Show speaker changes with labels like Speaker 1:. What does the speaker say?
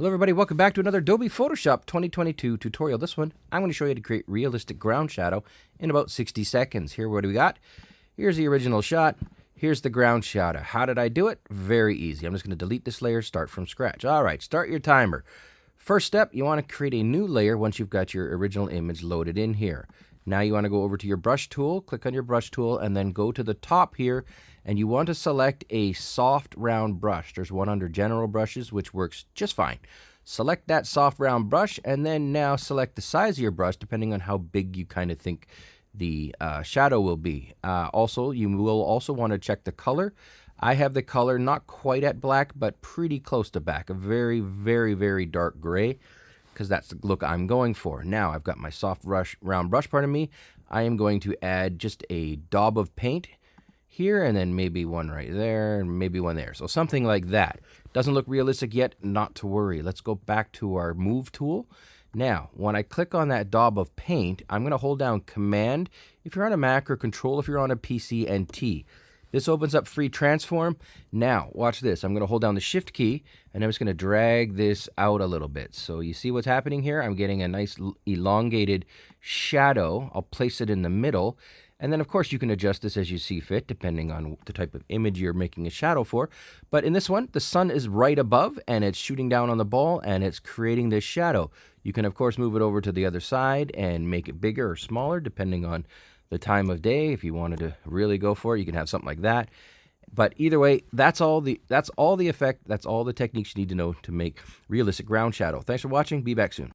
Speaker 1: Hello everybody, welcome back to another Adobe Photoshop 2022 tutorial. This one, I'm going to show you how to create realistic ground shadow in about 60 seconds. Here, what do we got? Here's the original shot. Here's the ground shadow. How did I do it? Very easy. I'm just going to delete this layer, start from scratch. All right, start your timer. First step, you want to create a new layer once you've got your original image loaded in here. Now you want to go over to your brush tool, click on your brush tool, and then go to the top here, and you want to select a soft round brush. There's one under general brushes, which works just fine. Select that soft round brush, and then now select the size of your brush, depending on how big you kind of think the uh, shadow will be. Uh, also, you will also want to check the color. I have the color not quite at black, but pretty close to black, a very, very, very dark gray because that's the look I'm going for. Now I've got my soft brush, round brush part of me. I am going to add just a daub of paint here and then maybe one right there and maybe one there. So something like that. Doesn't look realistic yet, not to worry. Let's go back to our move tool. Now, when I click on that daub of paint, I'm going to hold down Command if you're on a Mac or Control if you're on a PC and T. This opens up free transform. Now, watch this. I'm going to hold down the shift key and I'm just going to drag this out a little bit. So you see what's happening here? I'm getting a nice elongated shadow. I'll place it in the middle. And then, of course, you can adjust this as you see fit, depending on the type of image you're making a shadow for. But in this one, the sun is right above, and it's shooting down on the ball, and it's creating this shadow. You can, of course, move it over to the other side and make it bigger or smaller, depending on the time of day. If you wanted to really go for it, you can have something like that. But either way, that's all the that's all the effect, that's all the techniques you need to know to make realistic ground shadow. Thanks for watching. Be back soon.